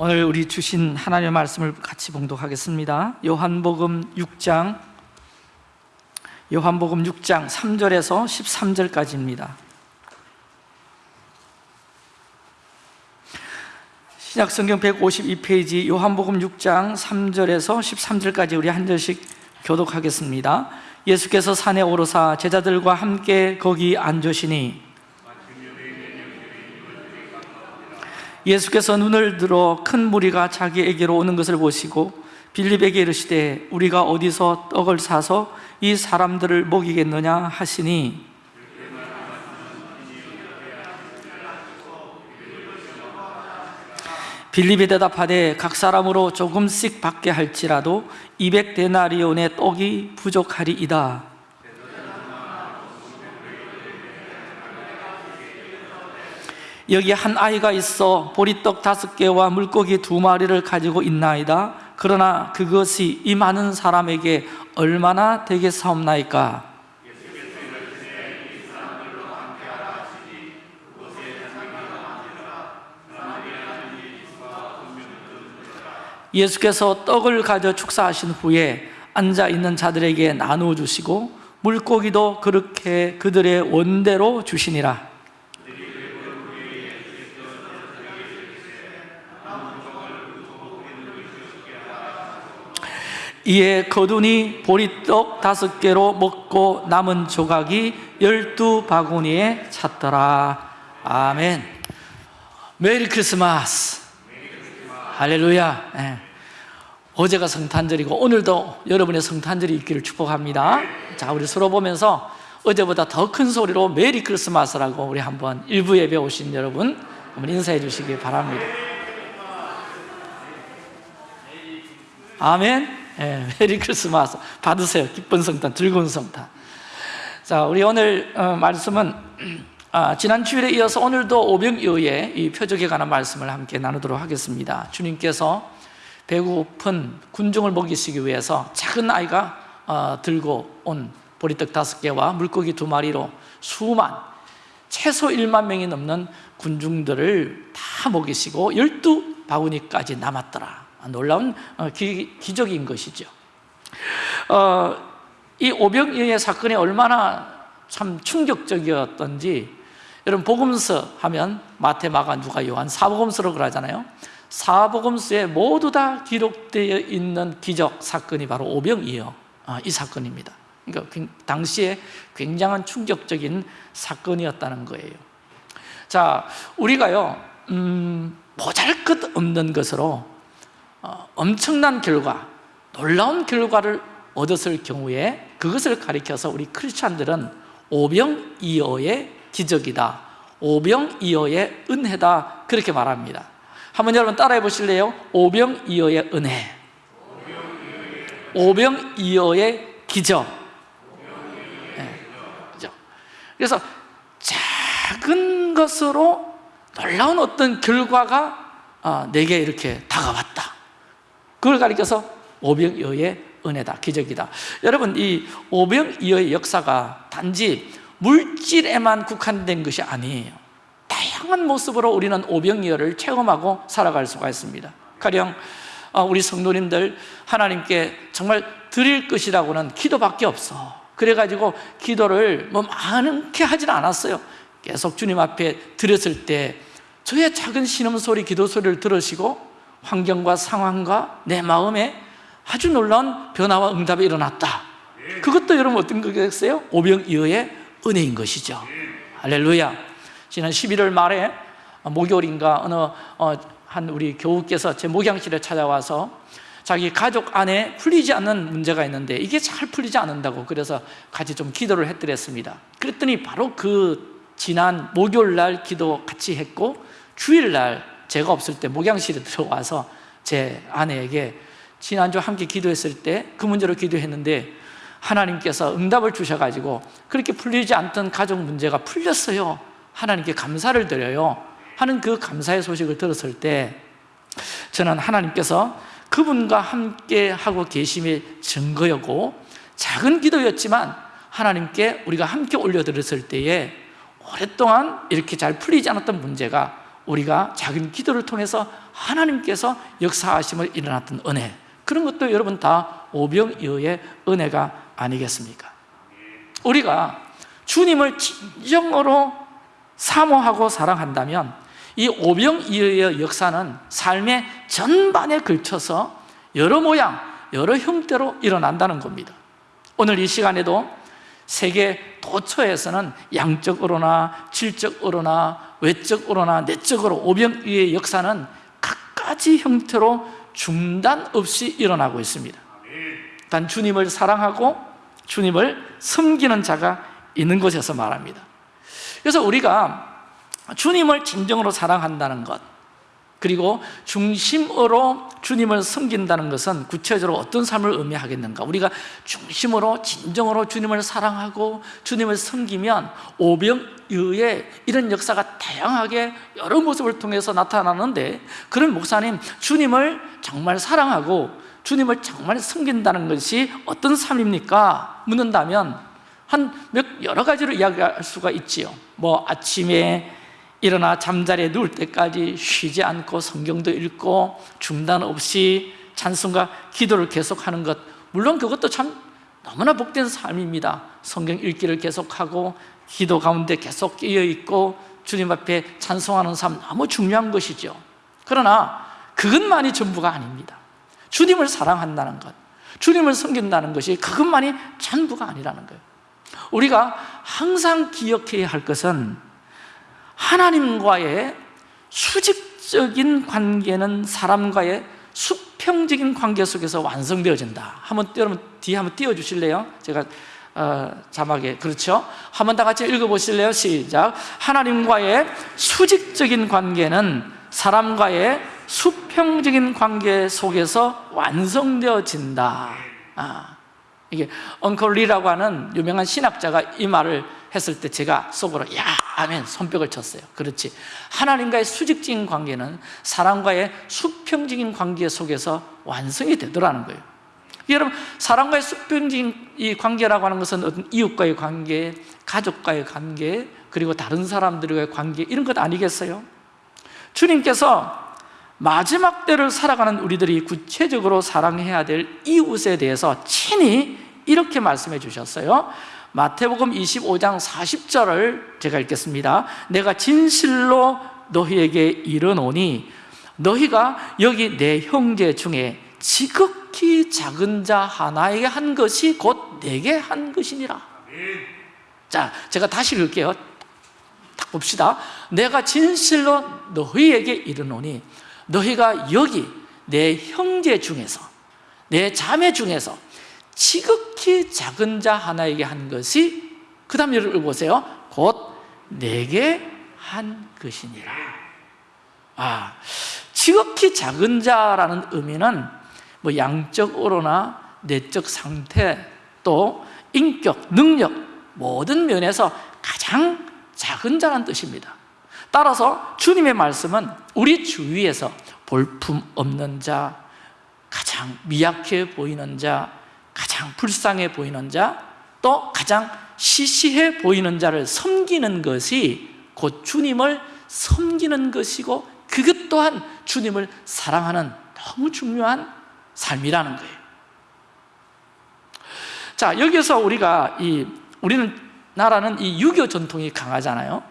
오늘 우리 주신 하나님의 말씀을 같이 봉독하겠습니다. 요한복음 6장 요한복음 6장 3절에서 13절까지입니다. 신약성경 152페이지 요한복음 6장 3절에서 13절까지 우리 한 절씩 교독하겠습니다. 예수께서 산에 오르사 제자들과 함께 거기 앉으시니 예수께서 눈을 들어 큰 무리가 자기에게로 오는 것을 보시고 빌립에게 이르시되 우리가 어디서 떡을 사서 이 사람들을 먹이겠느냐 하시니? 빌립이 대답하되 각 사람으로 조금씩 받게 할지라도 200데나리온의 떡이 부족하리이다 여기 한 아이가 있어 보리떡 다섯 개와 물고기 두 마리를 가지고 있나이다. 그러나 그것이 이 많은 사람에게 얼마나 되겠사옵나이까? 예수께서 떡을 가져 축사하신 후에 앉아 있는 자들에게 나누어 주시고 물고기도 그렇게 그들의 원대로 주시니라 이에 거두니 보리떡 다섯 개로 먹고 남은 조각이 열두 바구니에 찼더라. 아멘. Merry Christmas. 할렐루야. 네. 어제가 성탄절이고 오늘도 여러분의 성탄절이 있기를 축복합니다. 자 우리 서로 보면서 어제보다 더 큰 소리로 Merry Christmas라고 우리 한번 일부 예배 오신 여러분 한번 인사해 주시기 바랍니다. 아멘 예, 메리 크리스마스. 받으세요. 기쁜 성탄 즐거운 성탄. 자 우리 오늘 어, 말씀은 아, 지난 주일에 이어서 오늘도 오병이어의 이 표적에 관한 말씀을 함께 나누도록 하겠습니다. 주님께서 배고픈 군중을 먹이시기 위해서 작은 아이가 어, 들고 온 보리떡 다섯 개와 물고기 두 마리로 수만 최소 1만 명이 넘는 군중들을 다 먹이시고 열두 바구니까지 남았더라 놀라운 어, 기, 적인 것이죠. 어, 이 오병이어의 사건이 얼마나 참 충격적이었던지 여러분 복음서 하면 마태, 마가, 누가, 요한 사복음서로 그러잖아요. 사복음서에 모두 다 기록되어 있는 기적 사건이 바로 오병이어 아, 이 사건입니다. 그러니까 당시에 굉장한 충격적인 사건이었다는 거예요. 자, 우리가요 음, 보잘것 없는 것으로 어, 엄청난 결과, 놀라운 결과를 얻었을 경우에 그것을 가리켜서 우리 크리스찬들은 오병이어의 기적이다. 오병이어의 은혜다. 그렇게 말합니다. 한번 여러분 따라해 보실래요? 오병이어의 은혜. 오병이어의 기적. 네, 그래서 작은 것으로 놀라운 어떤 결과가 어, 내게 이렇게 다가왔다 그걸 가리켜서 오병이어의 은혜다, 기적이다. 여러분 이 오병이어의 역사가 단지 물질에만 국한된 것이 아니에요. 다양한 모습으로 우리는 오병이어를 체험하고 살아갈 수가 있습니다. 가령 어, 우리 성도님들 하나님께 정말 드릴 것이라고는 기도밖에 없어. 그래가지고 기도를 뭐 많게 하진 않았어요. 계속 주님 앞에 드렸을 때 저의 작은 신음소리, 기도소리를 들으시고 환경과 상황과 내 마음에 아주 놀라운 변화와 응답이 일어났다. 그것도 여러분 어떤 거겠어요? 오병이어의 은혜인 것이죠. 할렐루야. 지난 11월 말에 목요일인가 어느 어, 한 우리 교우께서 제 목양실에 찾아와서 자기 가족 안에 풀리지 않는 문제가 있는데 이게 잘 풀리지 않는다고 그래서 같이 좀 기도를 했더랬습니다. 그랬더니 바로 그 지난 목요일 날 기도 같이 했고 주일 날 제가 없을 때 목양실에 들어와서 제 아내에게 지난주 함께 기도했을 때 그 문제로 기도했는데 하나님께서 응답을 주셔가지고 그렇게 풀리지 않던 가족 문제가 풀렸어요. 하나님께 감사를 드려요. 하는 그 감사의 소식을 들었을 때 저는 하나님께서 그분과 함께 하고 계심의 증거였고 작은 기도였지만 하나님께 우리가 함께 올려드렸을 때에 오랫동안 이렇게 잘 풀리지 않았던 문제가 우리가 작은 기도를 통해서 하나님께서 역사하심을 일어났던 은혜 그런 것도 여러분 다 오병이어의 은혜가 아니겠습니까? 우리가 주님을 진정으로 사모하고 사랑한다면 이 오병이어의 역사는 삶의 전반에 걸쳐서 여러 모양, 여러 형태로 일어난다는 겁니다 오늘 이 시간에도 세계 도처에서는 양적으로나 질적으로나 외적으로나 내적으로 오병이의 역사는 각가지 형태로 중단 없이 일어나고 있습니다. 단 주님을 사랑하고 주님을 섬기는 자가 있는 곳에서 말합니다. 그래서 우리가 주님을 진정으로 사랑한다는 것 그리고 중심으로 주님을 섬긴다는 것은 구체적으로 어떤 삶을 의미하겠는가 우리가 중심으로 진정으로 주님을 사랑하고 주님을 섬기면 오병이의 이런 역사가 다양하게 여러 모습을 통해서 나타나는데 그런 목사님 주님을 정말 사랑하고 주님을 정말 섬긴다는 것이 어떤 삶입니까? 묻는다면 한 몇 여러 가지로 이야기할 수가 있지요 뭐 아침에 일어나 잠자리에 누울 때까지 쉬지 않고 성경도 읽고 중단 없이 찬송과 기도를 계속하는 것. 물론 그것도 참 너무나 복된 삶입니다. 성경 읽기를 계속하고 기도 가운데 계속 끼어 있고 주님 앞에 찬송하는 삶 너무 중요한 것이죠. 그러나 그것만이 전부가 아닙니다. 주님을 사랑한다는 것 주님을 섬긴다는 것이 그것만이 전부가 아니라는 거예요. 우리가 항상 기억해야 할 것은 하나님과의 수직적인 관계는 사람과의 수평적인 관계 속에서 완성되어진다 한번 여러분 뒤에 한번 띄워주실래요? 제가 어, 자막에 그렇죠? 한번 다 같이 읽어보실래요? 시작 하나님과의 수직적인 관계는 사람과의 수평적인 관계 속에서 완성되어진다 아, 이게 엉컬리라고 하는 유명한 신학자가 이 말을 했을 때 제가 속으로 야! 아멘 손뼉을 쳤어요. 그렇지. 하나님과의 수직적인 관계는 사람과의 수평적인 관계 속에서 완성이 되더라는 거예요. 여러분 사람과의 수평적인 이 관계라고 하는 것은 어떤 이웃과의 관계 가족과의 관계 그리고 다른 사람들과의 관계 이런 것 아니겠어요? 주님께서 마지막 때를 살아가는 우리들이 구체적으로 사랑해야 될 이웃에 대해서 친히 이렇게 말씀해 주셨어요. 마태복음 25장 40절을 제가 읽겠습니다. 내가 진실로 너희에게 이르노니 너희가 여기 내 형제 중에 지극히 작은 자 하나에게 한 것이 곧 내게 한 것이니라. 자, 제가 다시 읽을게요. 딱 봅시다. 내가 진실로 너희에게 이르노니 너희가 여기 내 형제 중에서 내 자매 중에서 지극히 작은 자 하나에게 한 것이 그 다음 예를 보세요. 곧 내게 한 것이니라. 아, 지극히 작은 자라는 의미는 뭐 양적으로나 내적 상태 또 인격, 능력 모든 면에서 가장 작은 자라는 뜻입니다 따라서 주님의 말씀은 우리 주위에서 볼품 없는 자 가장 미약해 보이는 자 가장 불쌍해 보이는 자, 또 가장 시시해 보이는 자를 섬기는 것이 곧 주님을 섬기는 것이고 그것 또한 주님을 사랑하는 너무 중요한 삶이라는 거예요. 자, 여기서 우리가 이 우리는 나라는 이 유교 전통이 강하잖아요.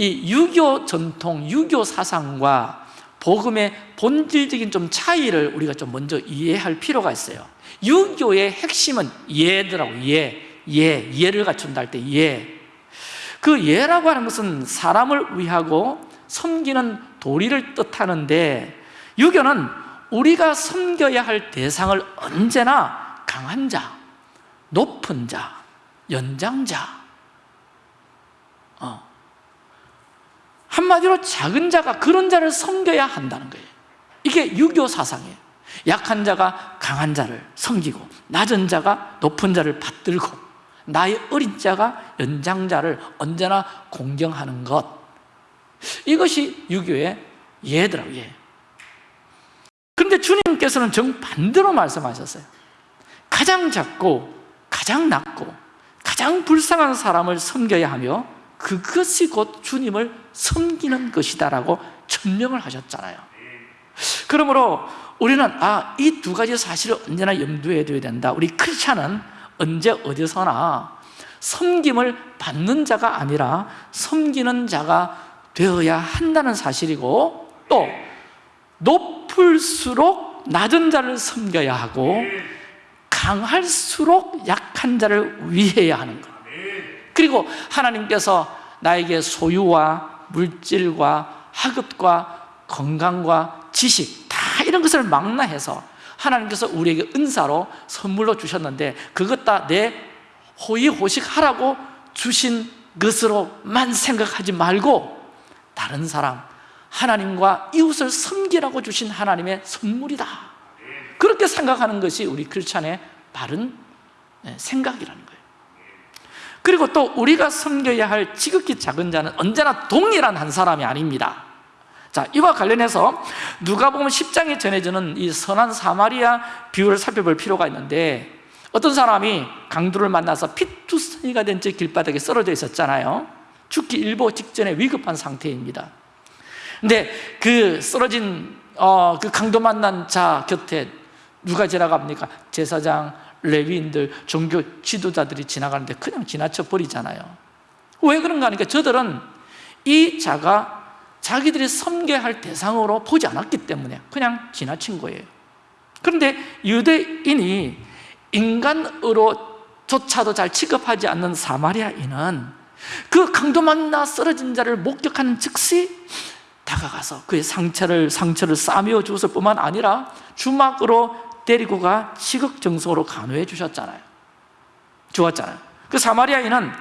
이 유교 전통, 유교 사상과 복음의 본질적인 좀 차이를 우리가 좀 먼저 이해할 필요가 있어요. 유교의 핵심은 예더라고 예, 예, 예를 갖춘다 할 때 예. 그 예라고 하는 것은 사람을 위하고 섬기는 도리를 뜻하는데 유교는 우리가 섬겨야 할 대상을 언제나 강한 자, 높은 자, 연장자 한마디로 작은 자가 그런 자를 섬겨야 한다는 거예요. 이게 유교 사상이에요. 약한 자가 강한 자를 섬기고 낮은 자가 높은 자를 받들고 나의 어린 자가 연장자를 언제나 공경하는 것. 이것이 유교의 예더라고요 예. 그런데 주님께서는 정반대로 말씀하셨어요. 가장 작고 가장 낮고 가장 불쌍한 사람을 섬겨야 하며 그것이 곧 주님을 섬기는 것이다라고 천명을 하셨잖아요. 그러므로 우리는 아, 이 두 가지 사실을 언제나 염두에 둬야 된다. 우리 크리스찬은 언제 어디서나 섬김을 받는 자가 아니라 섬기는 자가 되어야 한다는 사실이고 또 높을수록 낮은 자를 섬겨야 하고 강할수록 약한 자를 위해야 하는 것. 그리고 하나님께서 나에게 소유와 물질과 학업과 건강과 지식 다 이런 것을 망라해서 하나님께서 우리에게 은사로 선물로 주셨는데 그것 다 내 호의호식하라고 주신 것으로만 생각하지 말고 다른 사람 하나님과 이웃을 섬기라고 주신 하나님의 선물이다. 그렇게 생각하는 것이 우리 크리스찬의 바른 생각이라는 거예요 그리고 또 우리가 섬겨야 할 지극히 작은 자는 언제나 동일한 한 사람이 아닙니다. 자, 이와 관련해서 누가 보면 10장에 전해지는 이 선한 사마리아 비유를 살펴볼 필요가 있는데 어떤 사람이 강도를 만나서 피투성이가 된 채 길바닥에 쓰러져 있었잖아요. 죽기 일보 직전에 위급한 상태입니다. 근데 그 쓰러진 어, 그 강도 만난 자 곁에 누가 지나갑니까? 제사장, 레위인들, 종교 지도자들이 지나가는데 그냥 지나쳐 버리잖아요. 왜 그런가 하니까 저들은 이 자가 자기들이 섬겨야 할 대상으로 보지 않았기 때문에 그냥 지나친 거예요. 그런데 유대인이 인간으로 조차도 잘 취급하지 않는 사마리아인은 그 강도 만나 쓰러진 자를 목격하는 즉시 다가가서 그의 상처를 상처를 싸매어 주었을 뿐만 아니라 주막으로 데리고 가 지극정성으로 간호해 주셨잖아요. 주었잖아요. 그 사마리아인은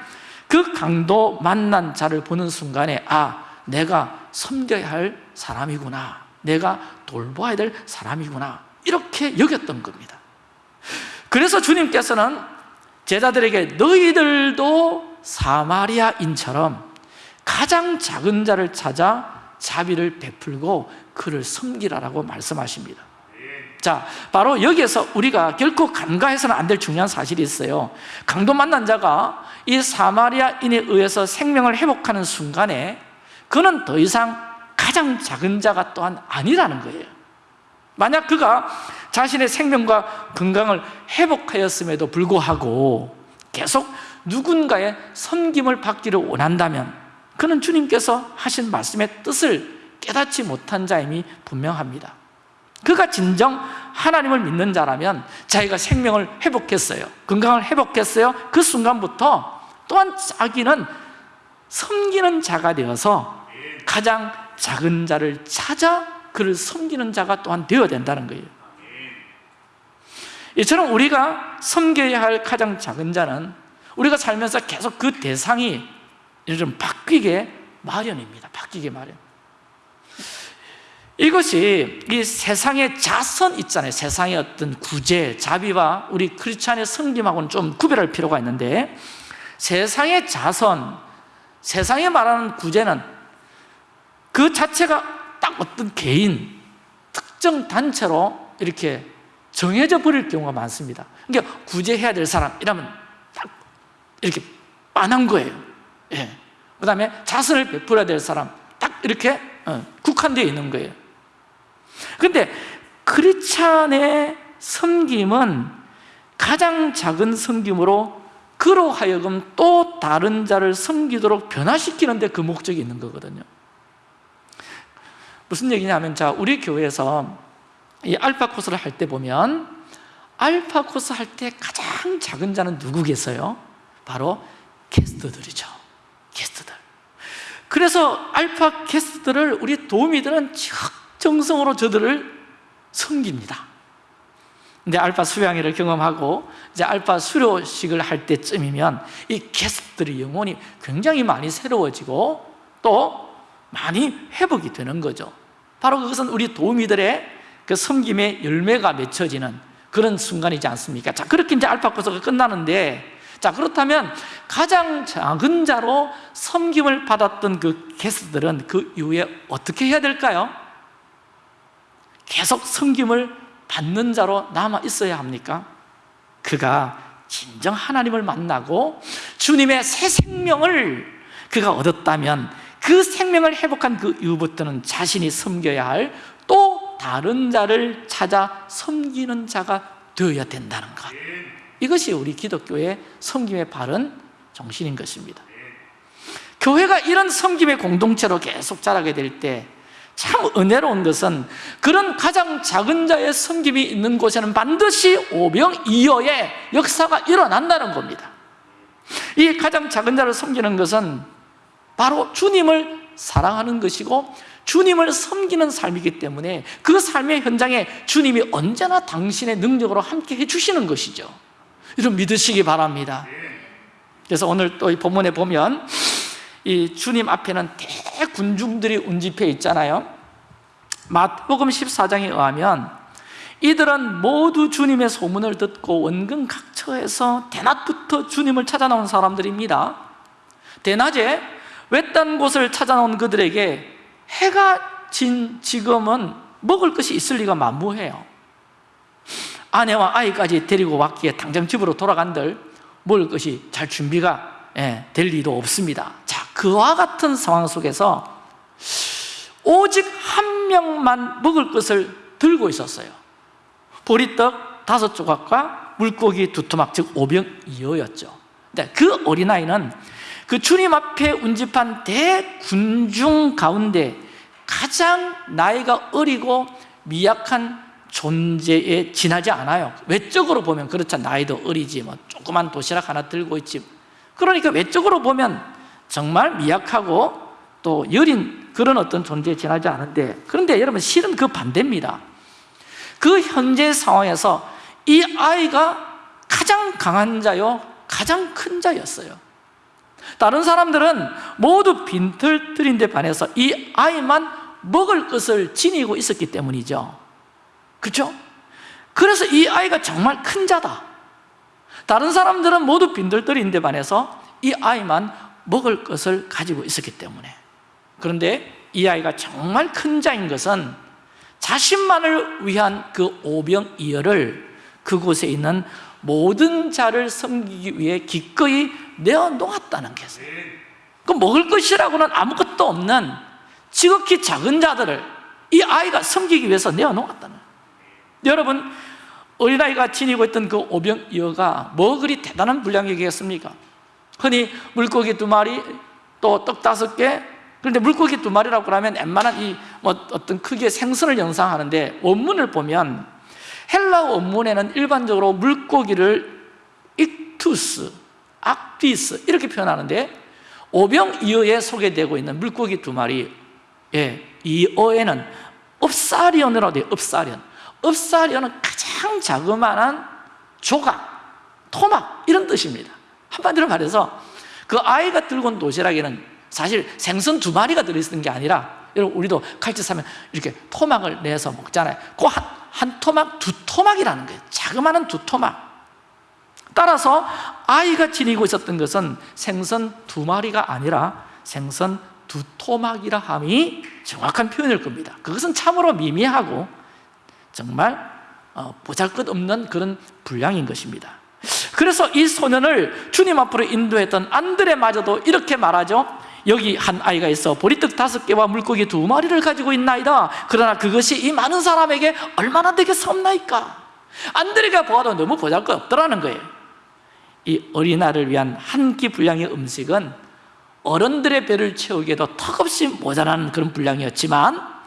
그 강도 만난 자를 보는 순간에 아 내가 섬겨야 할 사람이구나. 내가 돌봐야 될 사람이구나. 이렇게 여겼던 겁니다. 그래서 주님께서는 제자들에게 너희들도 사마리아인처럼 가장 작은 자를 찾아 자비를 베풀고 그를 섬기라라고 말씀하십니다 자, 바로 여기에서 우리가 결코 간과해서는 안 될 중요한 사실이 있어요. 강도 만난 자가 이 사마리아인에 의해서 생명을 회복하는 순간에 그는 더 이상 가장 작은 자가 또한 아니라는 거예요. 만약 그가 자신의 생명과 건강을 회복하였음에도 불구하고 계속 누군가의 섬김을 받기를 원한다면 그는 주님께서 하신 말씀의 뜻을 깨닫지 못한 자임이 분명합니다 그가 진정 하나님을 믿는 자라면 자기가 생명을 회복했어요. 건강을 회복했어요. 그 순간부터 또한 자기는 섬기는 자가 되어서 가장 작은 자를 찾아 그를 섬기는 자가 또한 되어야 된다는 거예요. 이처럼 우리가 섬겨야 할 가장 작은 자는 우리가 살면서 계속 그 대상이 좀 바뀌게 마련입니다. 바뀌게 마련 이것이 이 세상의 자선 있잖아요. 세상의 어떤 구제, 자비와 우리 크리스찬의 섬김하고는 좀 구별할 필요가 있는데 세상의 자선, 세상에 말하는 구제는 그 자체가 딱 어떤 개인, 특정 단체로 이렇게 정해져 버릴 경우가 많습니다. 그러니까 구제해야 될 사람 이러면 딱 이렇게 빤한 거예요. 예. 그 다음에 자선을 베풀어야 될 사람 딱 이렇게 어, 국한되어 있는 거예요 근데 크리찬의 섬김은 가장 작은 섬김으로 그로 하여금 또 다른 자를 섬기도록 변화시키는 데그 목적이 있는 거거든요. 무슨 얘기냐면 자 우리 교회에서 이 알파 코스를 할 때 보면 알파 코스 할 때 가장 작은 자는 누구겠어요? 바로 게스트들이죠. 게스트들. 그래서 알파 게스트들을 우리 도우미들은 정성으로 저들을 섬깁니다 근데 알파 수양회를 경험하고 이제 알파 수료식을 할 때쯤이면 이 게스트들의 영혼이 굉장히 많이 새로워지고 또 많이 회복이 되는 거죠 바로 그것은 우리 도우미들의 그 섬김의 열매가 맺혀지는 그런 순간이지 않습니까? 자, 그렇게 이제 알파 코스가 끝나는데 자, 그렇다면 가장 작은 자로 섬김을 받았던 그 게스트들은 그 이후에 어떻게 해야 될까요? 계속 섬김을 받는 자로 남아 있어야 합니까? 그가 진정 하나님을 만나고 주님의 새 생명을 그가 얻었다면 그 생명을 회복한 그 이후부터는 자신이 섬겨야 할 또 다른 자를 찾아 섬기는 자가 되어야 된다는 것 이것이 우리 기독교의 섬김의 바른 정신인 것입니다 교회가 이런 섬김의 공동체로 계속 자라게 될때 참 은혜로운 것은 그런 가장 작은 자의 섬김이 있는 곳에는 반드시 오병이어의 역사가 일어난다는 겁니다. 이 가장 작은 자를 섬기는 것은 바로 주님을 사랑하는 것이고 주님을 섬기는 삶이기 때문에 그 삶의 현장에 주님이 언제나 당신의 능력으로 함께 해주시는 것이죠. 이런 믿으시기 바랍니다. 그래서 오늘 또 이 본문에 보면 이 주님 앞에는 대 군중들이 운집해 있잖아요? 마태복음 14장에 의하면 이들은 모두 주님의 소문을 듣고 원근 각처에서 대낮부터 주님을 찾아 나온 사람들입니다. 대낮에 외딴 곳을 찾아 나온 그들에게 해가 진 지금은 먹을 것이 있을 리가 만무해요. 아내와 아이까지 데리고 왔기에 당장 집으로 돌아간들 먹을 것이 잘 준비가 예, 될 리도 없습니다. 자, 그와 같은 상황 속에서 오직 한 명만 먹을 것을 들고 있었어요. 보리떡 다섯 조각과 물고기 두 토막 즉 오병 이어였죠. 그 어린아이는 그 주님 앞에 운집한 대군중 가운데 가장 나이가 어리고 미약한 존재에 지나지 않아요. 외적으로 보면 그렇죠. 나이도 어리지 뭐 조그만 도시락 하나 들고 있지 그러니까 외적으로 보면 정말 미약하고 또 여린 그런 어떤 존재에 지나지 않은데 그런데 여러분 실은 그 반대입니다. 그 현재 상황에서 이 아이가 가장 강한 자요 가장 큰 자였어요. 다른 사람들은 모두 빈털터리인데 반해서 이 아이만 먹을 것을 지니고 있었기 때문이죠. 그렇죠? 그래서 이 아이가 정말 큰 자다 다른 사람들은 모두 빈들들인데 반해서 이 아이만 먹을 것을 가지고 있었기 때문에. 그런데 이 아이가 정말 큰 자인 것은 자신만을 위한 그 오병이어를 그곳에 있는 모든 자를 섬기기 위해 기꺼이 내어놓았다는 것이에요 그 먹을 것이라고는 아무것도 없는 지극히 작은 자들을 이 아이가 섬기기 위해서 내어놓았다는. 거예요 여러분 어린아이가 지니고 있던 그 오병이어가 뭐 그리 대단한 분량이겠습니까? 흔히 물고기 두 마리 또 떡 다섯 개 그런데 물고기 두 마리라고 그러면 웬만한 이 뭐 어떤 크기의 생선을 연상하는데 원문을 보면 헬라 원문에는 일반적으로 물고기를 익투스, 악디스 이렇게 표현하는데 오병이어에 소개되고 있는 물고기 두 마리 예, 이 어에는 읍사리언이라고 돼요 읍사리언 읍사리언은 가장 자그마한 조각, 토막 이런 뜻입니다. 한마디로 말해서 그 아이가 들고 온 도시락에는 사실 생선 두 마리가 들어있는 게 아니라 여러분 우리도 칼집 사면 이렇게 토막을 내서 먹잖아요. 그 한, 한 토막, 두 토막이라는 거예요. 자그마한 두 토막. 따라서 아이가 지니고 있었던 것은 생선 두 마리가 아니라 생선 두 토막이라 함이 정확한 표현일 겁니다. 그것은 참으로 미미하고 정말 어, 보잘것없는 그런 분량인 것입니다. 그래서 이 소년을 주님 앞으로 인도했던 안드레마저도 이렇게 말하죠. 여기 한 아이가 있어 보리떡 다섯 개와 물고기 두 마리를 가지고 있나이다. 그러나 그것이 이 많은 사람에게 얼마나 되겠사옵나이까? 안드레가 보아도 너무 보잘것없더라는 거예요. 이 어린아이를 위한 한 끼 분량의 음식은 어른들의 배를 채우기에도 턱없이 모자란 그런 분량이었지만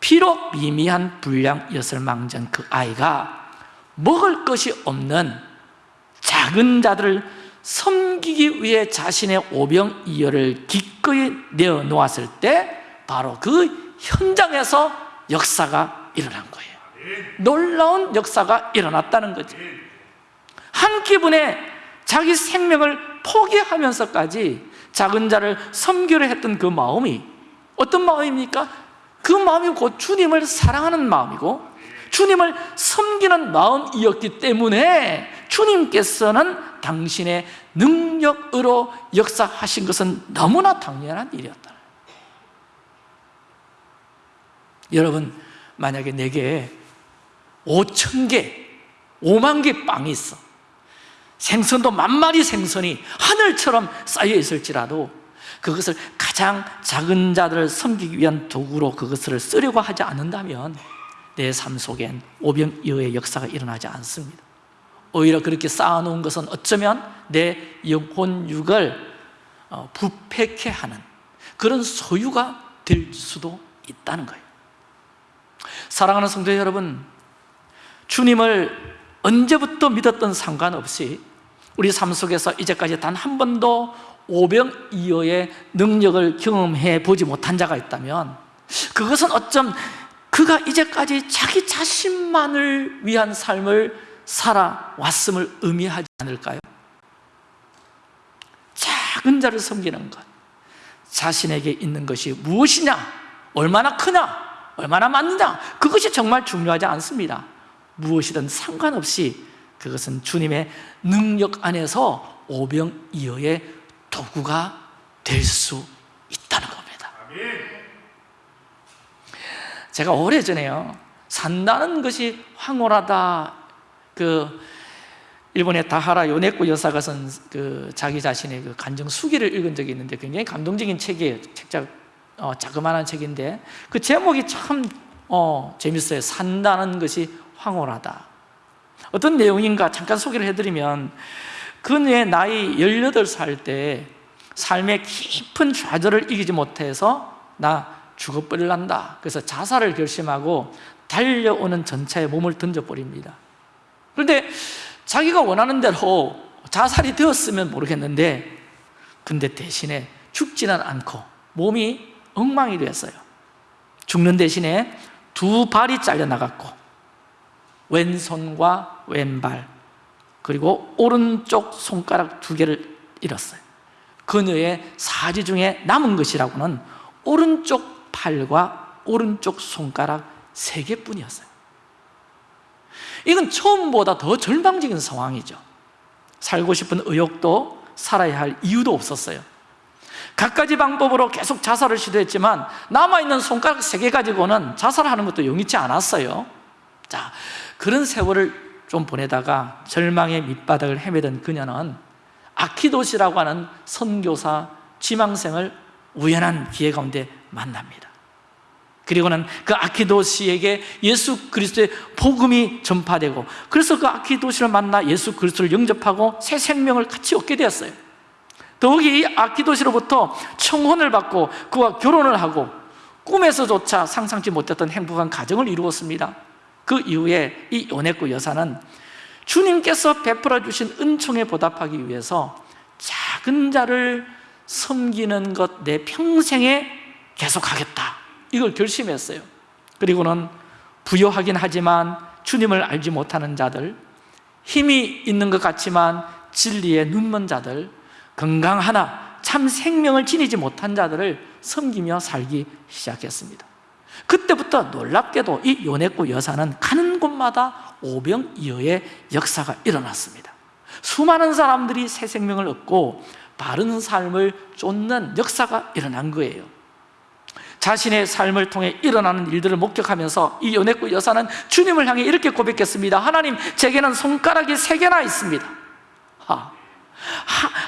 비록 미미한 분량이었을 망정 그 아이가 먹을 것이 없는 작은 자들을 섬기기 위해 자신의 오병이어를 기꺼이 내어놓았을 때 바로 그 현장에서 역사가 일어난 거예요. 놀라운 역사가 일어났다는 거죠. 한 기분에 자기 생명을 포기하면서까지 작은 자를 섬기려 했던 그 마음이 어떤 마음입니까? 그 마음이 곧 주님을 사랑하는 마음이고 주님을 섬기는 마음이었기 때문에 주님께서는 당신의 능력으로 역사하신 것은 너무나 당연한 일이었다. 여러분 만약에 내게 5천 개, 5만 개 빵이 있어. 생선도 만 마리 생선이 하늘처럼 쌓여 있을지라도 그것을 가장 작은 자들을 섬기기 위한 도구로 그것을 쓰려고 하지 않는다면 내 삶 속엔 오병이어의 역사가 일어나지 않습니다. 오히려 그렇게 쌓아놓은 것은 어쩌면 내 영혼 육을 어, 부패케 하는 그런 소유가 될 수도 있다는 거예요. 사랑하는 성도 여러분 주님을 언제부터 믿었던 상관없이 우리 삶 속에서 이제까지 단 한 번도 오병 이어의 능력을 경험해 보지 못한 자가 있다면 그것은 어쩜 그가 이제까지 자기 자신만을 위한 삶을 살아왔음을 의미하지 않을까요? 작은 자를 섬기는 것 자신에게 있는 것이 무엇이냐? 얼마나 크냐? 얼마나 많느냐? 그것이 정말 중요하지 않습니다. 무엇이든 상관없이 그것은 주님의 능력 안에서 오병이어의 도구가 될 수 있다는 겁니다. 제가 오래전에요 산다는 것이 황홀하다. 그 일본의 다하라 요네코 여사가 쓴 그 자기 자신의 그 간정 수기를 읽은 적이 있는데 굉장히 감동적인 책이에요. 책자 어, 자그마한 책인데 그 제목이 참 어, 재밌어요. 산다는 것이 황홀하다. 어떤 내용인가 잠깐 소개를 해드리면 그녀의 나이 18살 때 삶의 깊은 좌절을 이기지 못해서 나 죽어버릴란다. 그래서 자살을 결심하고 달려오는 전차에 몸을 던져버립니다. 그런데 자기가 원하는 대로 자살이 되었으면 모르겠는데 근데 대신에 죽지는 않고 몸이 엉망이 되었어요. 죽는 대신에 두 발이 잘려나갔고 왼손과 왼발 그리고 오른쪽 손가락 두 개를 잃었어요. 그녀의 사지 중에 남은 것이라고는 오른쪽 팔과 오른쪽 손가락 세 개뿐이었어요. 이건 처음보다 더 절망적인 상황이죠. 살고 싶은 의욕도 살아야 할 이유도 없었어요. 갖가지 방법으로 계속 자살을 시도했지만 남아있는 손가락 세 개 가지고는 자살하는 것도 용이치 않았어요. 자, 그런 세월을 좀 보내다가 절망의 밑바닥을 헤매던 그녀는 아키도시라고 하는 선교사 지망생을 우연한 기회 가운데 만납니다. 그리고는 그 아키도시에게 예수 그리스도의 복음이 전파되고 그래서 그 아키도시를 만나 예수 그리스도를 영접하고 새 생명을 같이 얻게 되었어요. 더욱이 이 아키도시로부터 청혼을 받고 그와 결혼을 하고 꿈에서조차 상상치 못했던 행복한 가정을 이루었습니다 그 이후에 이 요네코 여사는 주님께서 베풀어 주신 은총에 보답하기 위해서 작은 자를 섬기는 것 내 평생에 계속하겠다. 이걸 결심했어요. 그리고는 부여하긴 하지만 주님을 알지 못하는 자들 힘이 있는 것 같지만 진리에 눈먼 자들 건강 하나 참 생명을 지니지 못한 자들을 섬기며 살기 시작했습니다 그때부터 놀랍게도 이 요네코 여사는 가는 곳마다 오병이어의 역사가 일어났습니다. 수많은 사람들이 새 생명을 얻고 바른 삶을 쫓는 역사가 일어난 거예요. 자신의 삶을 통해 일어나는 일들을 목격하면서 이 요네코 여사는 주님을 향해 이렇게 고백했습니다. 하나님 제게는 손가락이 세 개나 있습니다.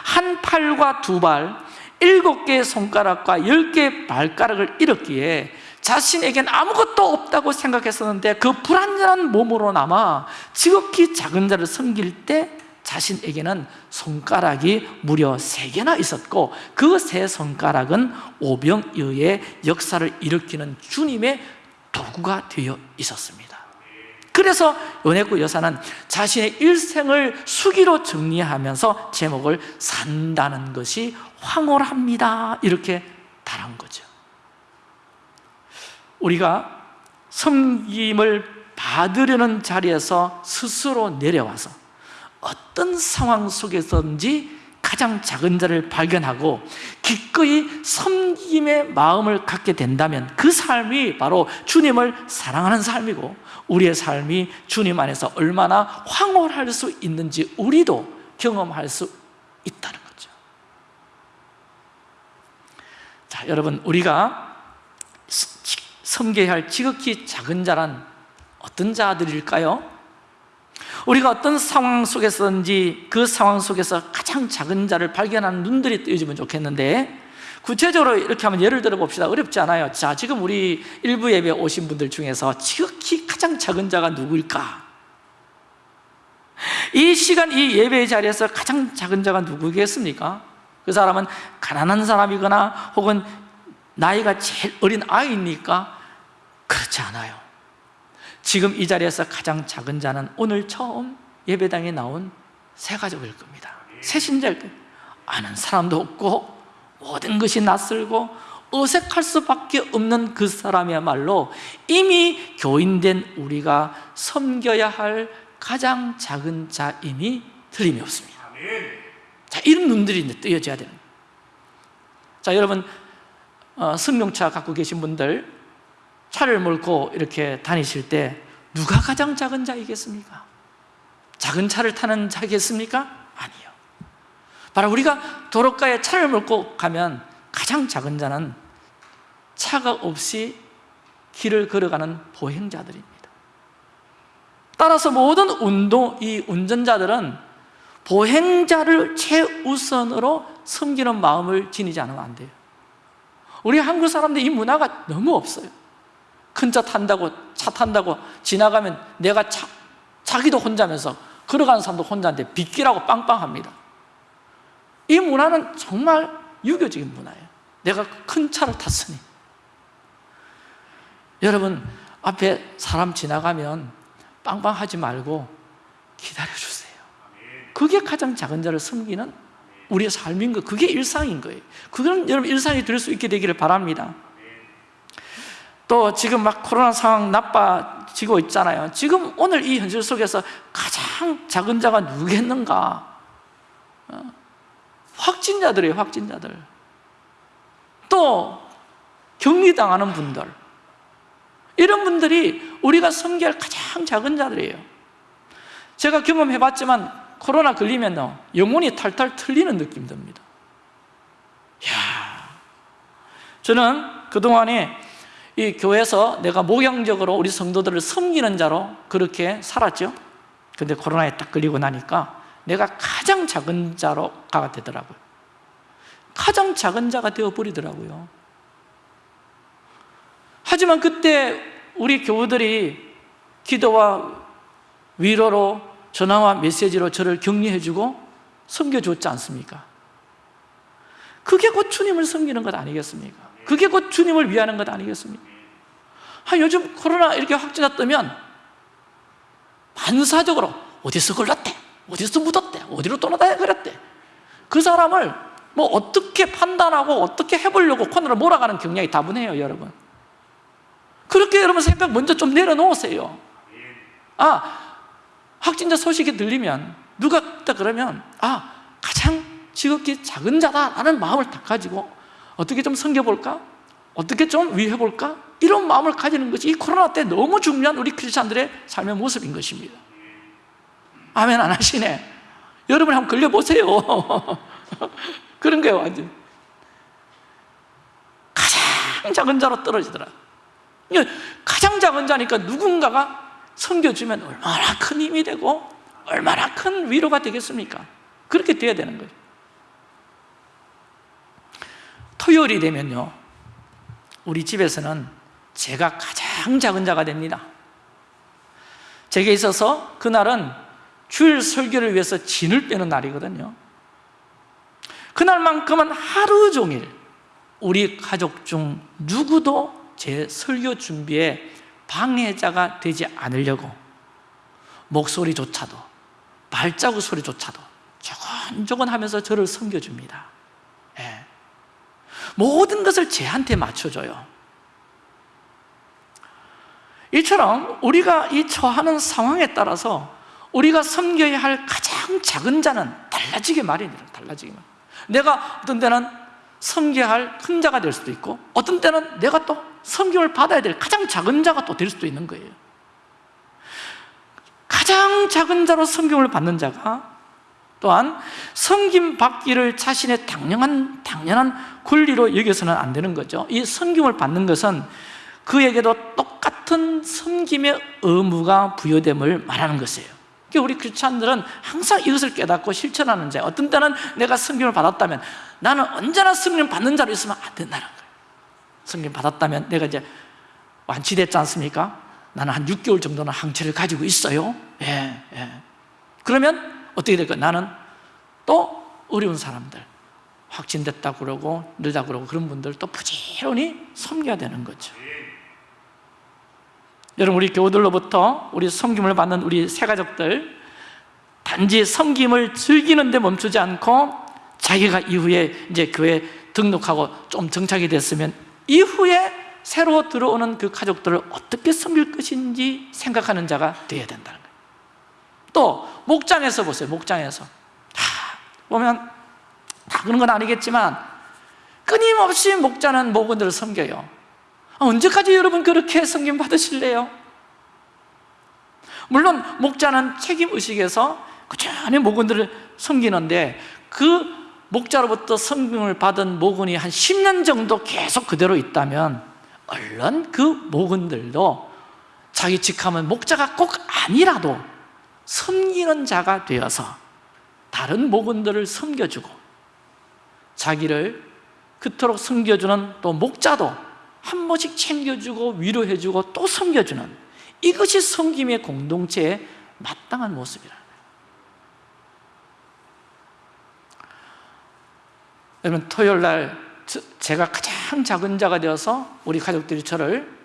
한 팔과 두 발, 일곱 개의 손가락과 열 개의 발가락을 잃었기에 자신에겐 아무것도 없다고 생각했었는데 그 불완전한 몸으로 남아 지극히 작은 자를 섬길 때 자신에게는 손가락이 무려 세 개나 있었고 그 세 손가락은 오병이어의 역사를 일으키는 주님의 도구가 되어 있었습니다. 그래서 요네코 여사는 자신의 일생을 수기로 정리하면서 제목을 산다는 것이 황홀합니다. 이렇게 달한 거죠 우리가 섬김을 받으려는 자리에서 스스로 내려와서 어떤 상황 속에서든지 가장 작은 자를 발견하고 기꺼이 섬김의 마음을 갖게 된다면 그 삶이 바로 주님을 사랑하는 삶이고 우리의 삶이 주님 안에서 얼마나 황홀할 수 있는지 우리도 경험할 수 있다는 거죠. 자, 여러분 우리가 섬겨야 할 지극히 작은 자란 어떤 자들일까요? 우리가 어떤 상황 속에서든지 그 상황 속에서 가장 작은 자를 발견하는 눈들이 뜨여지면 좋겠는데 구체적으로 이렇게 하면 예를 들어 봅시다 어렵지 않아요 자 지금 우리 일부 예배 오신 분들 중에서 지극히 가장 작은 자가 누구일까? 이 시간 이 예배의 자리에서 가장 작은 자가 누구겠습니까? 그 사람은 가난한 사람이거나 혹은 나이가 제일 어린 아이입니까? 그렇지 않아요. 지금 이 자리에서 가장 작은 자는 오늘 처음 예배당에 나온 새 가족일 겁니다. 새 신자일 겁니다. 아는 사람도 없고 모든 것이 낯설고 어색할 수밖에 없는 그 사람이야말로 이미 교인된 우리가 섬겨야 할 가장 작은 자임이 틀림이 없습니다. 자, 이런 눈들이 이제 뜨여져야 되는. 자, 여러분 어, 승용차 갖고 계신 분들 차를 몰고 이렇게 다니실 때 누가 가장 작은 자이겠습니까? 작은 차를 타는 자겠습니까? 아니요 바로 우리가 도로가에 차를 몰고 가면 가장 작은 자는 차가 없이 길을 걸어가는 보행자들입니다 따라서 모든 운동, 이 운전자들은 보행자를 최우선으로 섬기는 마음을 지니지 않으면 안 돼요 우리 한국 사람들 이 문화가 너무 없어요 큰 차 탄다고 차 탄다고 지나가면 내가 차, 자기도 혼자면서 걸어가는 사람도 혼자인데 빗기라고 빵빵합니다. 이 문화는 정말 유교적인 문화예요. 내가 큰 차를 탔으니. 여러분 앞에 사람 지나가면 빵빵하지 말고 기다려주세요. 그게 가장 작은 자를 섬기는 우리의 삶인 거 그게 일상인 거예요. 그건 여러분 일상이 될 수 있게 되기를 바랍니다 또 지금 막 코로나 상황 나빠지고 있잖아요. 지금 오늘 이 현실 속에서 가장 작은 자가 누구겠는가? 어? 확진자들이에요 확진자들. 또 격리당하는 분들. 이런 분들이 우리가 섬기할 가장 작은 자들이에요. 제가 경험해봤지만 코로나 걸리면 영혼이 탈탈 틀리는 느낌 듭니다. 이야, 저는 그동안에 이 교회에서 내가 목양적으로 우리 성도들을 섬기는 자로 그렇게 살았죠 근데 코로나에 딱 걸리고 나니까 내가 가장 작은 자로가 되더라고요 가장 작은 자가 되어버리더라고요 하지만 그때 우리 교우들이 기도와 위로로 전화와 메시지로 저를 격려해주고 섬겨줬지 않습니까? 그게 곧 주님을 섬기는 것 아니겠습니까? 그게 곧 주님을 위하는 것 아니겠습니까? 아, 요즘 코로나 이렇게 확진자 뜨면 반사적으로 어디서 걸렸대? 어디서 묻었대? 어디로 떠나다녀 그랬대? 그 사람을 뭐 어떻게 판단하고 어떻게 해보려고 코너로 몰아가는 경향이 다분해요 여러분 그렇게 여러분 생각 먼저 좀 내려놓으세요 아 확진자 소식이 들리면 누가 있다 그러면 아 가장 지극히 작은 자다라는 마음을 딱 가지고 어떻게 좀 섬겨볼까? 어떻게 좀 위해볼까? 이런 마음을 가지는 것이 이 코로나 때 너무 중요한 우리 크리스찬들의 삶의 모습인 것입니다 아멘 안 하시네 여러분 한번 걸려보세요 그런 거예요 완전 가장 작은 자로 떨어지더라 가장 작은 자니까 누군가가 섬겨주면 얼마나 큰 힘이 되고 얼마나 큰 위로가 되겠습니까? 그렇게 돼야 되는 거예요 토요일이 되면요 우리 집에서는 제가 가장 작은 자가 됩니다 제게 있어서 그날은 주일 설교를 위해서 진을 빼는 날이거든요 그날만큼은 하루 종일 우리 가족 중 누구도 제 설교 준비에 방해자가 되지 않으려고 목소리조차도 발자국 소리조차도 조곤조곤 하면서 저를 섬겨줍니다 예. 모든 것을 제한테 맞춰줘요. 이처럼 우리가 이 처하는 상황에 따라서 우리가 섬겨야 할 가장 작은 자는 달라지게 마련이에요 달라지게 마련 내가 어떤 때는 섬겨야 할 큰 자가 될 수도 있고 어떤 때는 내가 또 섬김을 받아야 될 가장 작은 자가 또 될 수도 있는 거예요. 가장 작은 자로 섬김을 받는 자가 또한 섬김 받기를 자신의 당연한, 당연한 권리로 여겨서는 안 되는 거죠. 이 섬김을 받는 것은 그에게도 똑같은 섬김의 의무가 부여됨을 말하는 것이에요. 그러니까 우리 크리스찬들은 항상 이것을 깨닫고 실천하는 자 어떤 때는 내가 성김을 받았다면 나는 언제나 성김 받는 자로 있으면 안 된다는 거예요. 성김 받았다면 내가 이제 완치됐지 않습니까? 나는 한 6개월 정도는 항체를 가지고 있어요. 예, 예. 그러면 어떻게 될까? 나는 또 어려운 사람들 확진됐다 그러고 늘다 그러고 그런 분들 또 부지런히 섬겨야 되는 거죠 여러분 우리 교우들로부터 우리 섬김을 받는 우리 새가족들 단지 섬김을 즐기는 데 멈추지 않고 자기가 이후에 이제 교회 등록하고 좀 정착이 됐으면 이후에 새로 들어오는 그 가족들을 어떻게 섬길 것인지 생각하는 자가 되어야 거예요 또 목장에서 보세요 목장에서 다 보면 다 그런 건 아니겠지만 끊임없이 목자는 목원들을 섬겨요 아, 언제까지 여러분 그렇게 섬김 받으실래요? 물론 목자는 책임의식에서 꾸준히 목원들을 섬기는데 그 목자로부터 섬김을 받은 목원이 한 10년 정도 계속 그대로 있다면 얼른 그 목원들도 자기 직함은 목자가 꼭 아니라도 섬기는 자가 되어서 다른 목원들을 섬겨주고 자기를 그토록 섬겨주는 또 목자도 한 번씩 챙겨주고 위로해주고 또 섬겨주는 이것이 섬김의 공동체의 마땅한 모습이라는 거예요 여러분 토요일 날 제가 가장 작은 자가 되어서 우리 가족들이 저를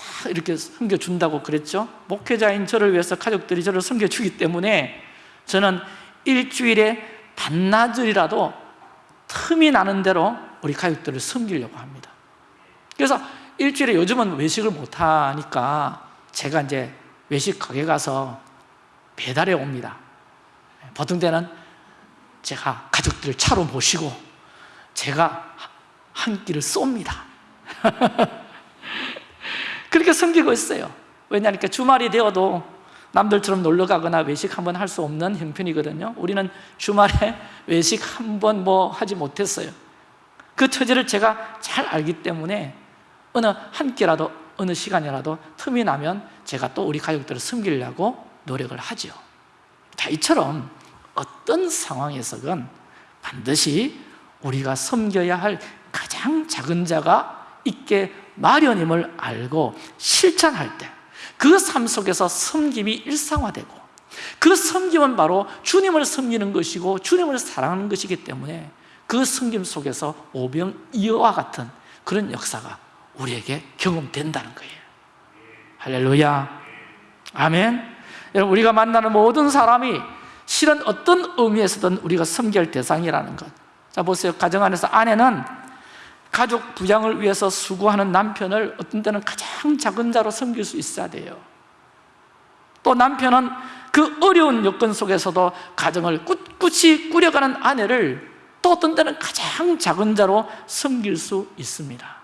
다 이렇게 섬겨준다고 그랬죠? 목회자인 저를 위해서 가족들이 저를 섬겨주기 때문에 저는 일주일에 반나절이라도 틈이 나는 대로 우리 가족들을 섬기려고 합니다. 그래서 일주일에 요즘은 외식을 못하니까 제가 이제 외식 가게 가서 배달해 옵니다. 보통 때는 제가 가족들을 차로 모시고 제가 한 끼를 쏩니다 그렇게 섬기고 있어요. 왜냐하니까 주말이 되어도 남들처럼 놀러 가거나 외식 한번 할 수 없는 형편이거든요. 우리는 주말에 외식 한 번 뭐 하지 못했어요. 그 처지를 제가 잘 알기 때문에 어느 한 끼라도 어느 시간이라도 틈이 나면 제가 또 우리 가족들을 섬기려고 노력을 하죠. 자 이처럼 어떤 상황에서건 반드시 우리가 섬겨야 할 가장 작은 자가 있게 마련임을 알고 실천할 때 그 삶 속에서 섬김이 일상화되고 그 섬김은 바로 주님을 섬기는 것이고 주님을 사랑하는 것이기 때문에 그 섬김 속에서 오병이어와 같은 그런 역사가 우리에게 경험된다는 거예요. 할렐루야. 아멘. 여러분 우리가 만나는 모든 사람이 실은 어떤 의미에서든 우리가 섬길 대상이라는 것. 자 보세요. 가정 안에서 아내는 가족 부양을 위해서 수고하는 남편을 어떤 때는 가장 작은 자로 섬길 수 있어야 돼요. 또 남편은 그 어려운 여건 속에서도 가정을 꿋꿋이 꾸려가는 아내를 또 어떤 때는 가장 작은 자로 섬길 수 있습니다.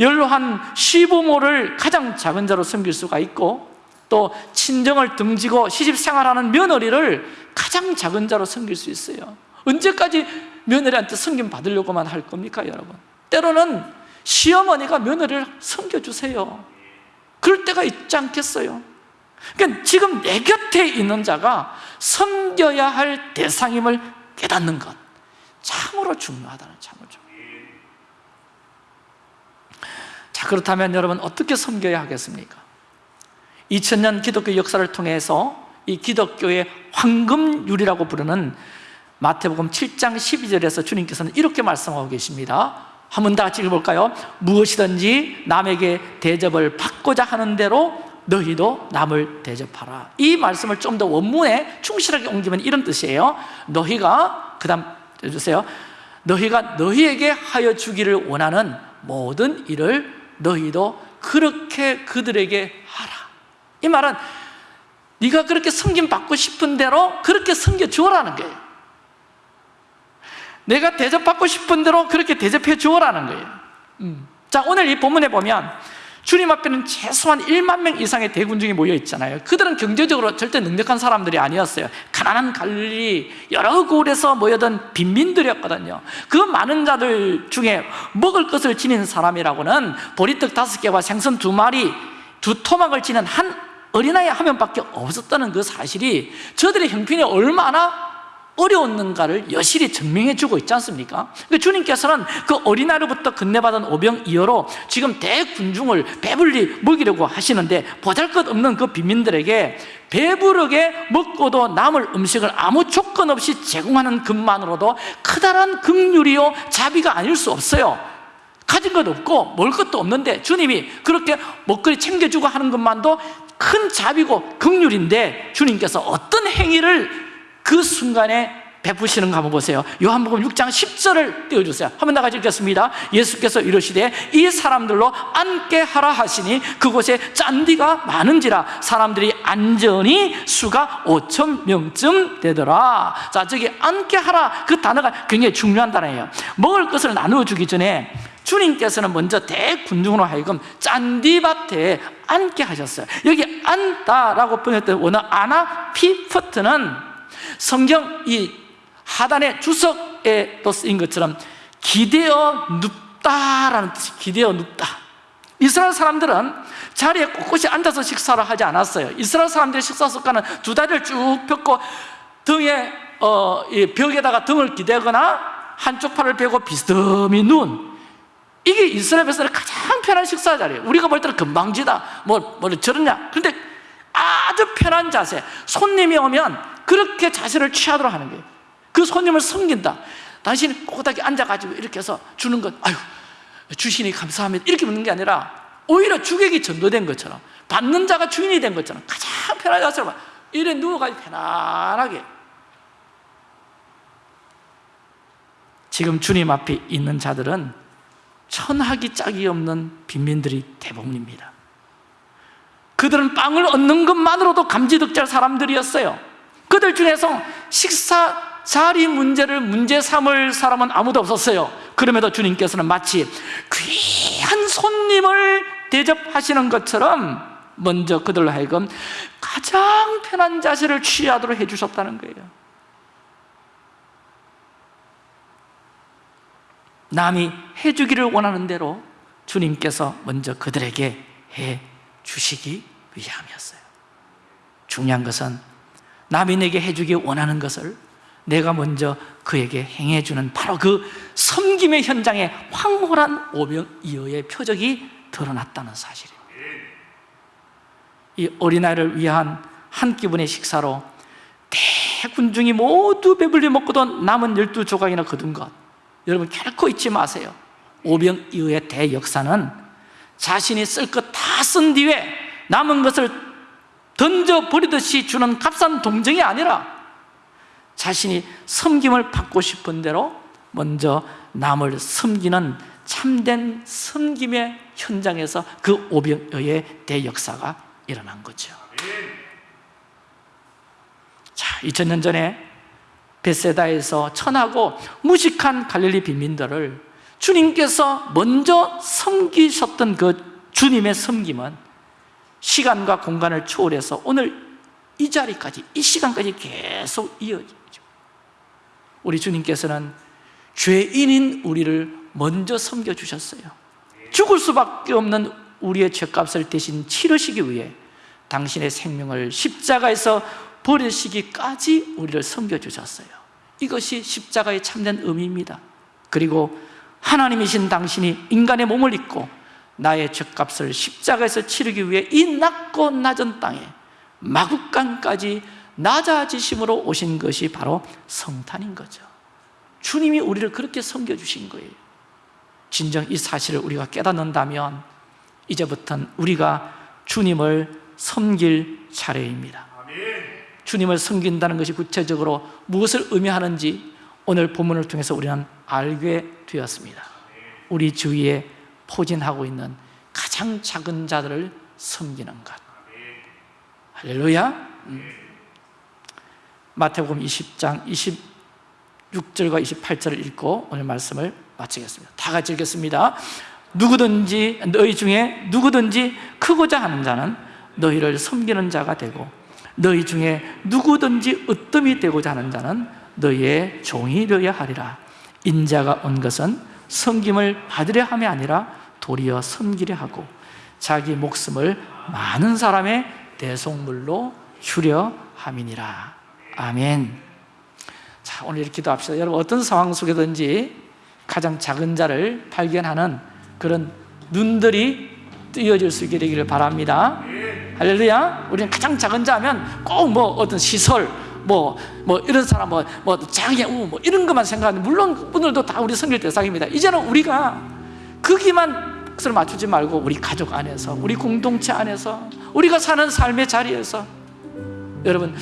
연로한 시부모를 가장 작은 자로 섬길 수가 있고 또 친정을 등지고 시집생활하는 며느리를 가장 작은 자로 섬길 수 있어요 언제까지 며느리한테 섬김 받으려고만 할 겁니까 여러분? 때로는 시어머니가 며느리를 섬겨주세요 그럴 때가 있지 않겠어요? 그러니까 지금 내 곁에 있는 자가 섬겨야 할 대상임을 깨닫는 것 참으로 중요하다는 참으로 자 그렇다면 여러분 어떻게 섬겨야 하겠습니까? 2000년 기독교 역사를 통해서 이 기독교의 황금률이라고 부르는 마태복음 7장 12절에서 주님께서는 이렇게 말씀하고 계십니다. 한번 다 같이 읽어볼까요? 무엇이든지 남에게 대접을 받고자 하는 대로 너희도 남을 대접하라. 이 말씀을 좀 더 원문에 충실하게 옮기면 이런 뜻이에요. 너희가 그 다음 해주세요. 너희가 너희에게 하여 주기를 원하는 모든 일을 너희도 그렇게 그들에게 하라. 이 말은 네가 그렇게 섬김 받고 싶은 대로 그렇게 섬겨 주라는 거예요 내가 대접받고 싶은 대로 그렇게 대접해 주라는 거예요. 음. 자 오늘 이 본문에 보면 주님 앞에는 최소한 1만 명 이상의 대군중이 모여 있잖아요. 그들은 경제적으로 절대 능력한 사람들이 아니었어요. 가난한 갈리 여러 곳에서 모여든 빈민들이었거든요. 그 많은 자들 중에 먹을 것을 지닌 사람이라고는 보리떡 다섯 개와 생선 두 마리 두 토막을 지닌 한 어린아이 한 명밖에 없었다는 그 사실이 저들의 형편이 얼마나 어려웠는가를 여실히 증명해 주고 있지 않습니까? 그러니까 주님께서는 그 어린아이로부터 건네받은 오병 이어로 지금 대군중을 배불리 먹이려고 하시는데 보잘것없는 그 빈민들에게 배부르게 먹고도 남을 음식을 아무 조건 없이 제공하는 것만으로도 크다란 긍휼이요 자비가 아닐 수 없어요 가진 것 없고 먹을 것도 없는데 주님이 그렇게 먹거리 챙겨주고 하는 것만도 큰 자비고 긍휼인데 주님께서 어떤 행위를 그 순간에 베푸시는가 한번 보세요. 요한복음 6장 10절을 띄워주세요. 한번 다 같이 읽겠습니다. 예수께서 이르시되 이 사람들로 앉게 하라 하시니 그곳에 짠디가 많은지라 사람들이 안전히 수가 5천 명쯤 되더라. 자 저기 앉게 하라 그 단어가 굉장히 중요한 단어예요. 먹을 것을 나누어 주기 전에 주님께서는 먼저 대군중으로 하여금 짠디밭에 앉게 하셨어요. 여기 앉다라고 번역된 원어 아나 피퍼트는 성경 이 하단의 주석에 또 쓰인 것처럼 기대어 눕다라는 뜻이 기대어 눕다. 이스라엘 사람들은 자리에 꼿꼿이 앉아서 식사를 하지 않았어요. 이스라엘 사람들의 식사 습관은 두 다리를 쭉 펴고 등에 어, 이 벽에다가 등을 기대거나 한쪽 팔을 펴고 비스듬히 누운. 이게 이스라엘에서는 가장 편한 식사 자리예요. 우리가 볼 때는 금방지다. 뭐, 뭐 저러냐. 그런데 아주 편한 자세. 손님이 오면 그렇게 자세를 취하도록 하는 거예요. 그 손님을 섬긴다. 당신이 꼬닥에 앉아가지고 이렇게 해서 주는 것 아유 주시니 감사합니다. 이렇게 묻는 게 아니라 오히려 주객이 전도된 것처럼 받는 자가 주인이 된 것처럼 가장 편한 자세로 이래 누워가지고 편안하게. 지금 주님 앞에 있는 자들은 천하기 짝이 없는 빈민들이 대부분입니다. 그들은 빵을 얻는 것만으로도 감지덕잘 사람들이었어요 그들 중에서 식사 자리 문제를 문제 삼을 사람은 아무도 없었어요. 그럼에도 주님께서는 마치 귀한 손님을 대접하시는 것처럼 먼저 그들로 하여금 가장 편한 자세를 취하도록 해주셨다는 거예요. 남이 해주기를 원하는 대로 주님께서 먼저 그들에게 해주시기 위함이었어요. 중요한 것은 남이 내게 해주기 원하는 것을 내가 먼저 그에게 행해주는 바로 그 섬김의 현장에 황홀한 오병이어의 표적이 드러났다는 사실입니다. 이 어린아이를 위한 한 끼분의 식사로 대군중이 모두 배불리 먹고도 남은 열두 조각이나 거둔 것. 여러분 결코 잊지 마세요. 오병이어의 대역사는 자신이 쓸 것 다 쓴 뒤에 남은 것을 던져버리듯이 주는 값싼 동정이 아니라 자신이 섬김을 받고 싶은 대로 먼저 남을 섬기는 참된 섬김의 현장에서 그 오병의 대역사가 일어난 거죠. 자, 2000년 전에 베세다에서 천하고 무식한 갈릴리 빈민들을 주님께서 먼저 섬기셨던 그 주님의 섬김은 시간과 공간을 초월해서 오늘 이 자리까지 이 시간까지 계속 이어지죠. 우리 주님께서는 죄인인 우리를 먼저 섬겨주셨어요. 죽을 수밖에 없는 우리의 죄값을 대신 치르시기 위해 당신의 생명을 십자가에서 버리시기까지 우리를 섬겨주셨어요. 이것이 십자가의 참된 의미입니다. 그리고 하나님이신 당신이 인간의 몸을 입고 나의 죄값을 십자가에서 치르기 위해 이 낮고 낮은 땅에 마국간까지 낮아지심으로 오신 것이 바로 성탄인 거죠. 주님이 우리를 그렇게 섬겨주신 거예요. 진정 이 사실을 우리가 깨닫는다면 이제부터는 우리가 주님을 섬길 차례입니다. 주님을 섬긴다는 것이 구체적으로 무엇을 의미하는지 오늘 본문을 통해서 우리는 알게 되었습니다. 우리 주위에 포진하고 있는 가장 작은 자들을 섬기는 것. 할렐루야. 음. 마태복음 20장 26절과 28절을 읽고 오늘 말씀을 마치겠습니다. 다 같이 읽겠습니다. 누구든지 너희 중에 누구든지 크고자 하는 자는 너희를 섬기는 자가 되고 너희 중에 누구든지 으뜸이 되고자 하는 자는 너희의 종이 되어야 하리라. 인자가 온 것은 섬김을 받으려 함이 아니라 도리어 섬기려 하고 자기 목숨을 많은 사람의 대속물로 휴려 함이니라. 아멘. 자 오늘 이렇게 기도합시다. 여러분 어떤 상황 속에든지 가장 작은 자를 발견하는 그런 눈들이 뜨여질 수 있게 되기를 바랍니다. 할렐루야. 우리는 가장 작은 자면 꼭 뭐 어떤 시설 뭐, 뭐 이런 사람 뭐, 뭐 장애 우, 뭐 이런 것만 생각하는데 물론 오늘도 다 우리 성질 대상입니다. 이제는 우리가 거기만 것을 맞추지 말고 우리 가족 안에서 우리 공동체 안에서 우리가 사는 삶의 자리에서. 여러분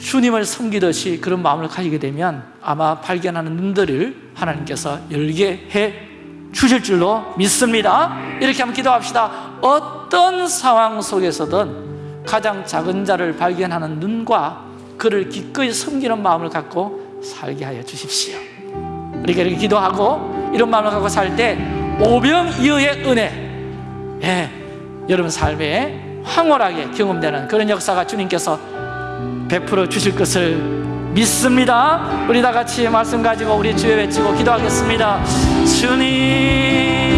주님을 섬기듯이 그런 마음을 가지게 되면 아마 발견하는 눈들을 하나님께서 열게 해 주실 줄로 믿습니다. 이렇게 한번 기도합시다. 어떤 상황 속에서든 가장 작은 자를 발견하는 눈과 그를 기꺼이 섬기는 마음을 갖고 살게 하여 주십시오 우리가 이렇게 기도하고 이런 마음을 갖고 살 때 오병이어의 은혜. 예, 여러분 삶에 황홀하게 경험되는 그런 역사가 주님께서 베풀어 주실 것을 믿습니다. 우리 다 같이 말씀 가지고 우리 주여 외치고 기도하겠습니다. 주님